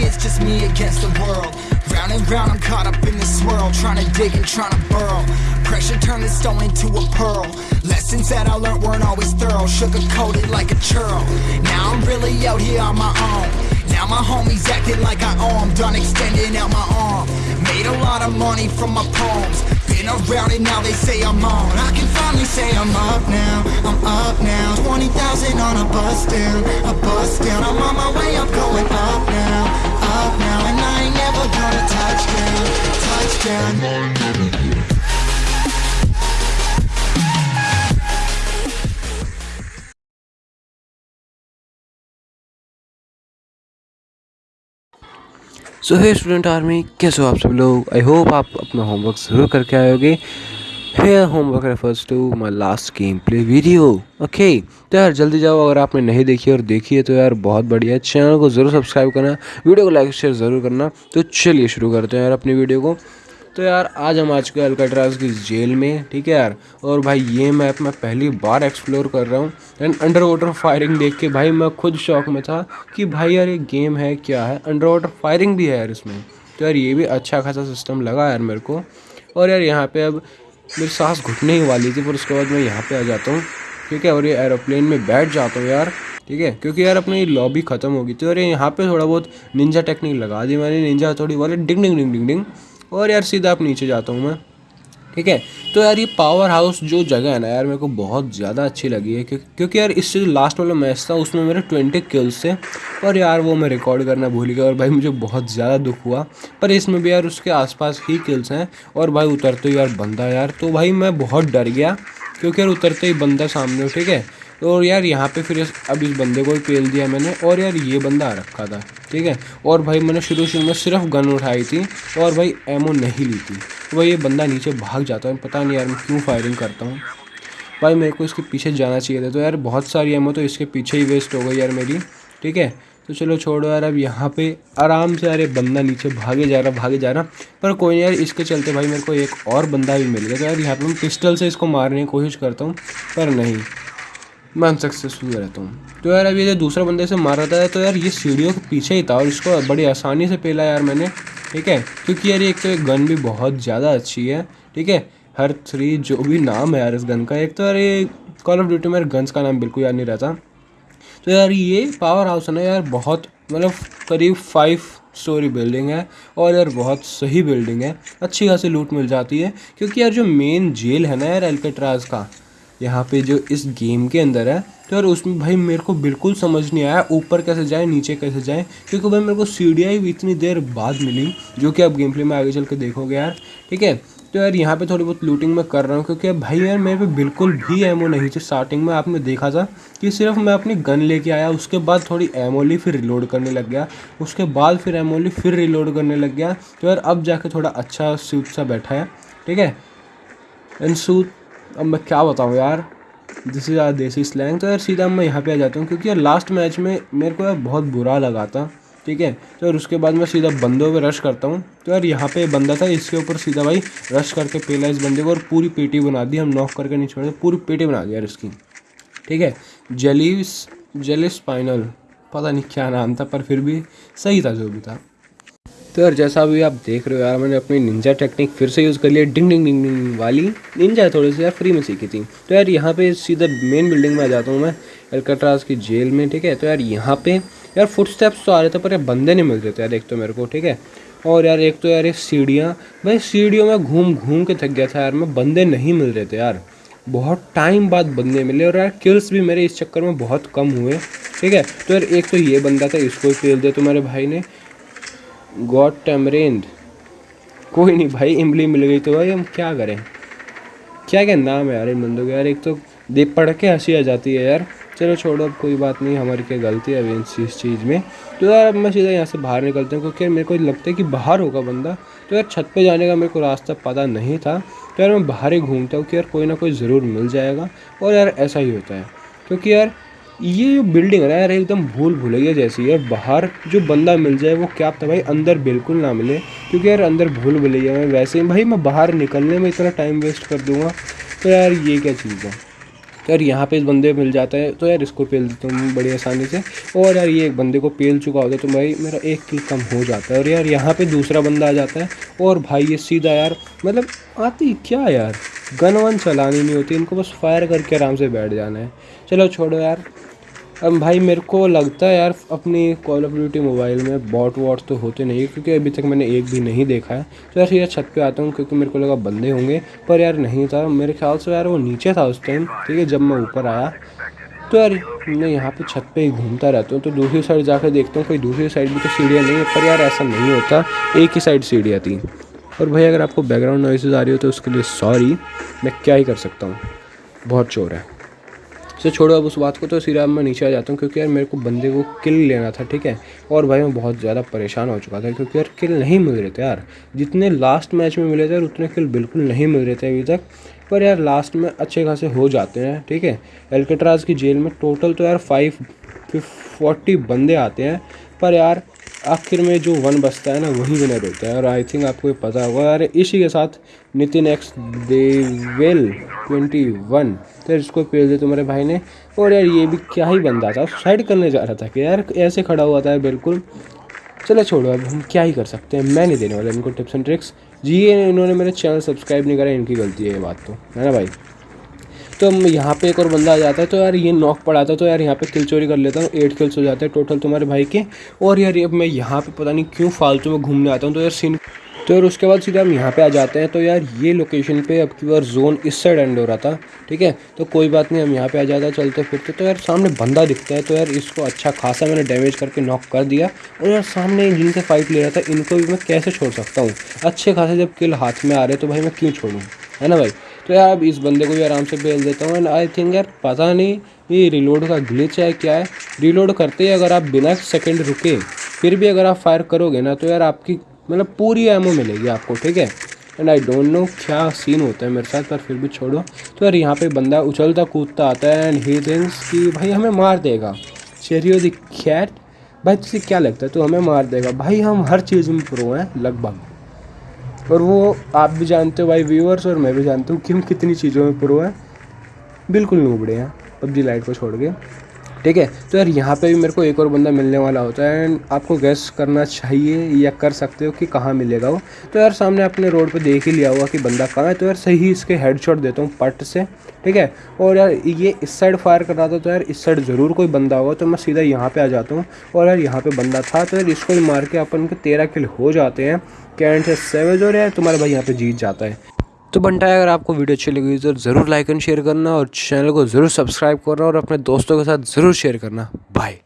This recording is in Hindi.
it's just me against the world. Round and round, I'm caught up in this swirl, trying to dig and trying to burrow. Pressure turned this stone into a pearl. Lessons that I learned weren't always thorough, sugar coated like a churl. Now I'm really out here on my own. Now my homies acting like I owe 'em, done extending out my arm. Made a lot of money from my poems. Been around and now they say I'm on. I can finally say I'm up now. I'm up now. 20,000 on a bus down. A bus down. I'm on my way. I'm going up now. Up now. And I ain't never gonna touch down. Touch down. So hey student army कैसे हो आप सब लोग? आई होप आप अपना होमवर्क ज़रूर करके आयोगे होगे। Homework refers to my last game play video okay तो यार, जल्दी जाओ, अगर आपने नहीं देखी और देखी है तो यार, बहुत बढ़िया। चैनल को ज़रूर सब्सक्राइब करना वीडियो को लाइक शेयर ज़रूर करना। तो चलिए शुरू करते हैं यार अपनी वीडियो को। तो यार, आज हम आ चुके हैं अलकट्राज की जेल में, ठीक है यार? और भाई, ये मैप मैं पहली बार एक्सप्लोर कर रहा हूँ। एंड अंडर वाटर फायरिंग देख के भाई, मैं खुद शौक में था कि भाई यार, ये गेम है, क्या है? अंडर वाटर फायरिंग भी है यार इसमें। तो यार, ये भी अच्छा खासा सिस्टम लगा यार मेरे को। और यार, यहाँ पर अब मेरी सांस घुटने ही वाली थी, फिर उसके बाद मैं यहाँ पे आ जाता हूँ, ठीक है? और ये एरोप्लेन में बैठ जाता हूँ यार, ठीक है? क्योंकि यार, अपनी लॉबी ख़त्म होगी। तो यार, यहाँ पे थोड़ा बहुत निंजा टेक्निक लगा दी मैंने। निंजा थोड़ी वाले डिंग डिंग डिंग डिंग डिंग और यार सीधा आप नीचे जाता हूँ मैं। ठीक है? तो यार ये पावर हाउस जो जगह है ना यार, मेरे को बहुत ज़्यादा अच्छी लगी है क्योंकि यार इससे जो लास्ट वाला मैच था, उसमें मेरे ट्वेंटी किल्स थे। और यार वो मैं रिकॉर्ड करना भूल गया और भाई मुझे बहुत ज़्यादा दुख हुआ। पर इसमें भी यार उसके आसपास ही किल्स हैं और भाई उतरते ही यार बंदा यार। तो भाई मैं बहुत डर गया, क्योंकि यार उतरते ही बंदा सामने ठीक है? तो यार यहाँ पे फिर अब इस बंदे को पेल दिया मैंने और यार ये बंदा आ रखा था, ठीक है? और भाई मैंने शुरू शुरू में सिर्फ़ गन उठाई थी और भाई एमओ नहीं ली थी। तो भाई ये बंदा नीचे भाग जाता है, पता नहीं यार मैं क्यों फायरिंग करता हूँ। भाई मेरे को इसके पीछे जाना चाहिए था तो यार बहुत सारी एमओ तो इसके पीछे ही वेस्ट हो गई यार मेरी, ठीक है? तो चलो छोड़ो यार, अब यहाँ पे आराम से यार बंदा नीचे भागे जा रहा, भागे जा रहा। पर कोई नहीं यार, इसके चलते भाई मेरे को एक और बंदा भी मिल गया। तो यार यहाँ पे मैं पिस्टल से इसको मारने की कोशिश करता हूँ, पर नहीं। मैं अनसक्सेसफुल रहता हूँ तो यार अभी जो दूसरा बंदे से मार रहा था तो यार ये सीढ़ियों के पीछे ही था और इसको बड़ी आसानी से पेला यार मैंने, ठीक है? क्योंकि यार एक तो एक गन भी बहुत ज़्यादा अच्छी है, ठीक है? हर थ्री जो भी नाम है यार इस गन का, एक तो यार ये कॉल ऑफ़ ड्यूटी मेरे गन्स का नाम बिल्कुल याद नहीं रहता। तो यार ये पावर हाउस है ना यार, बहुत मतलब करीब फाइव स्टोरी बिल्डिंग है और यार बहुत सही बिल्डिंग है। अच्छी खासी लूट मिल जाती है, क्योंकि यार जो मेन जेल है ना यार एल्केट्राज का यहाँ पे जो इस गेम के अंदर है तो यार उसमें भाई मेरे को बिल्कुल समझ नहीं आया ऊपर कैसे जाए, नीचे कैसे जाए, क्योंकि भाई मेरे को सीढ़ियाँ ही इतनी देर बाद मिली, जो कि आप गेम प्ले में आगे चल के देखोगे यार, ठीक है? तो यार यहाँ पे थोड़ी बहुत लूटिंग मैं कर रहा हूँ, क्योंकि भाई यार मेरे पे बिल्कुल भी एमओ नहीं थी स्टार्टिंग में आपने देखा था कि सिर्फ़ मैं अपनी गन लेके आया, उसके बाद थोड़ी एमओ ली, फिर रिलोड करने लग गया, उसके बाद फिर एमओ ली, फिर रिलोड करने लग गया तो यार अब जाके थोड़ा अच्छा सूट सा बैठा है, ठीक है? एंड सूट अब मैं क्या बताऊँ यार? This is our desi slang तो यार सीधा मैं यहाँ पे आ जाता हूँ, क्योंकि यार लास्ट मैच में मेरे को यार बहुत बुरा लगा था, ठीक है? तो यार उसके बाद मैं सीधा बंदों पे रश करता हूँ। तो यार यहाँ पे बंदा था, इसके ऊपर सीधा भाई रश करके पेला इस बंदे को और पूरी पेटी बना दी, हम नॉक करके नहीं छोड़े पूरी पेटी बना दी यार इसकी ठीक है? जेलिस जेलिस स्पाइनल पता नहीं क्या नाम था, पर फिर भी सही था जो भी था। तो यार जैसा अभी आप देख रहे हो यार, मैंने अपनी निंजा टेक्निक फिर से यूज़ कर लिया डिंग डिंग डिंग डिंग वाली निंजा थोड़ी सी यार फ्री में सीखी थी। तो यार यहाँ पे सीधा मेन बिल्डिंग में आ जाता हूँ मैं एलकट्राज की जेल में, ठीक है? तो यार यहाँ पे यार फुट स्टेप्स तो आ रहे थे, पर यार बंदे नहीं मिल रहे थे यार एक तो मेरे को, ठीक है? और यार एक तो यार ये सीढ़ियाँ, भाई सीढ़ियों में घूम घूम के थक गया था यार मैं, बंदे नहीं मिल रहे थे यार। बहुत टाइम बाद बंदे मिले और यार किल्स भी मेरे इस चक्कर में बहुत कम हुए, ठीक है? तो यार एक तो ये बंदा था, इसको ही फेल दे तो मेरे भाई ने गॉड टेमरेंद। कोई नहीं भाई, इमली मिल गई तो भाई हम क्या करें? क्या क्या नाम है यार इन बंदों के? यार एक तो दे पढ़ के हँसी आ जाती है यार। चलो छोड़ो, अब कोई बात नहीं, हमारी क्या गलती है अभी इस चीज़ में? तो यार अब मैं सीधा यहाँ से बाहर निकलता हूँ, क्योंकि मेरे को लगता है कि बाहर होगा बंदा। तो यार छत पे जाने का मेरे को रास्ता पता नहीं था। तो यार मैं बाहर ही घूमता हूँ कि यार कोई ना कोई ज़रूर मिल जाएगा। और यार ऐसा ही होता है, क्योंकि यार ये जो बिल्डिंग है ना यार एकदम भूल भूलैया जैसी है। बाहर जो बंदा मिल जाए, वो क्या था भाई अंदर बिल्कुल ना मिले। क्योंकि यार अंदर भूल भुलैया में वैसे ही। भाई मैं बाहर निकलने में इतना टाइम वेस्ट कर दूँगा। तो यार ये क्या चीज़ है? तो यार यहाँ पे इस बंदे मिल जाता है तो यार इसको पेल देता हूँ बड़ी आसानी से। और यार ये एक बंदे को पेल चुका होता है तो भाई मेरा एक किल कम हो जाता है। और यार यहाँ पे दूसरा बंदा आ जाता है, और भाई ये सीधा यार मतलब आती क्या यार? गन वन चलानी नहीं होती, इनको बस फायर करके आराम से बैठ जाना है। चलो छोड़ो यार। अब भाई मेरे को लगता है यार, अपनी कॉल ऑफ़ ड्यूटी मोबाइल में बॉट वॉट तो होते नहीं क्योंकि अभी तक मैंने एक भी नहीं देखा है। तो यार सीधा छत पे आता हूँ, क्योंकि मेरे को लगा बंदे होंगे, पर यार नहीं था। मेरे ख्याल से यार वो नीचे था उस टाइम ठीक है, जब मैं ऊपर आया। तो यार मैं यहाँ पे छत पे ही घूमता रहता हूँ तो दूसरी साइड जाकर देखता हूँ, कोई दूसरी साइड भी तो सीढ़ियाँ नहीं है, पर यार ऐसा नहीं होता। एक ही साइड सीढ़ियाँ थी। और भाई अगर आपको बैकग्राउंड नॉइसेज आ रही हो तो उसके लिए सॉरी मैं क्या ही कर सकता हूँ। बहुत चोर है। तो छोड़ो, अब उस बात को तो सीधा मैं नीचे आ जाता हूँ, क्योंकि यार मेरे को बंदे को किल लेना था, ठीक है? और भाई मैं बहुत ज़्यादा परेशान हो चुका था, क्योंकि यार किल नहीं मिल रहे थे यार। जितने लास्ट मैच में मिले थे यार, उतने किल बिल्कुल नहीं मिल रहे थे अभी तक। पर यार लास्ट में अच्छे खासे हो जाते हैं, ठीक है? एल्केट्राज की जेल में टोटल तो यार फाइव फोर्टी बंदे आते हैं, पर यार आखिर में जो वन बचता है ना, वही विनर होता है। और आई थिंक आपको ये पता होगा। यार इसी के साथ Nitin X devil twenty one तो इसको पेल दे तुम्हारे भाई ने। और यार, ये भी क्या ही बंदा था। सुसाइड करने जा रहा था कि यार, ऐसे खड़ा हुआ था बिल्कुल। चलो छोड़ो, अब हम क्या ही कर सकते हैं? मैं नहीं देने वाला इनको टिप्स एंड ट्रिक्स जी, ये इन्होंने मेरे चैनल सब्सक्राइब नहीं करा, इनकी गलती है ये बात तो। है ना भाई? तो यहाँ पे एक और बंदा आ जाता है तो यार ये नॉक पड़ाता तो यार यहाँ पे किल चोरी कर लेता हूँ एट किल्स हो जाते हैं टोटल तुम्हारे भाई के। और यार अब मैं यहाँ पे पता नहीं क्यों फालतू में घूमने आता हूँ तो यार सीन तो यार उसके बाद सीधा हम यहाँ पे आ जाते हैं तो यार ये लोकेशन पे अब की बार जोन इस साइड एंड हो रहा था, ठीक है? तो कोई बात नहीं, हम यहाँ पे आ जाते हैं, चलते फिरते। तो यार सामने बंदा दिखता है तो यार इसको अच्छा खासा मैंने डैमेज करके नॉक कर दिया। और यार सामने जिनसे फाइट ले रहा था, इनको भी मैं कैसे छोड़ सकता हूँ? अच्छे खासे जब किल हाथ में आ रहे तो भाई मैं क्यों छोड़ूँ? है ना भाई? तो यार, इस बंदे को भी आराम से बेल देता हूँ। एंड आई थिंक यार, पता नहीं, ये रिलोड का ग्लिच है क्या है? रिलोड करते ही अगर आप बिना सेकंड रुके, फिर भी अगर आप फायर करोगे ना तो यार आपकी मतलब पूरी एमओ मिलेगी आपको, ठीक है? एंड आई डोंट नो क्या सीन होता है मेरे साथ, पर फिर भी छोड़ो। तो यार, यहाँ पे बंदा उछलता कूदता आता है एंड ही थिंक्स कि भाई हमें मार देगा। शेरियो द कैट भाई, तुझे क्या लगता है? तो हमें मार देगा। भाई, हम हर चीज़ में प्रो हैं, लगभग। और वो आप भी जानते हो, भाई व्यूअर्स और मैं भी जानता हूँ, कि हम कितनी चीज़ों में प्रो हैं। बिल्कुल नूबड़े हैं। पबजी लाइट को छोड़ के। ठीक है? तो यार यहाँ पे भी मेरे को एक और बंदा मिलने वाला होता है एंड आपको गैस करना चाहिए या कर सकते हो कि कहाँ मिलेगा वो। तो यार सामने आपने रोड पे देख ही लिया हुआ कि बंदा कहाँ है। तो यार सही इसके हेडशॉट देता हूँ पट से, ठीक है? और यार ये इस साइड फायर कर रहा था तो यार इस साइड ज़रूर कोई बंदा होगा तो मैं सीधा यहाँ पर आ जाता हूँ। और यार यहाँ पर बंदा था तो यार इसको मार के अपन के तेरह किल हो जाते हैं। कैंट से सेवेज और यार तुम्हारा भाई यहाँ पर जीत जाता है। तो बनता है, अगर आपको वीडियो अच्छी लगी तो ज़रूर लाइक एंड शेयर करना और चैनल को ज़रूर सब्सक्राइब करना और अपने दोस्तों के साथ ज़रूर शेयर करना। बाय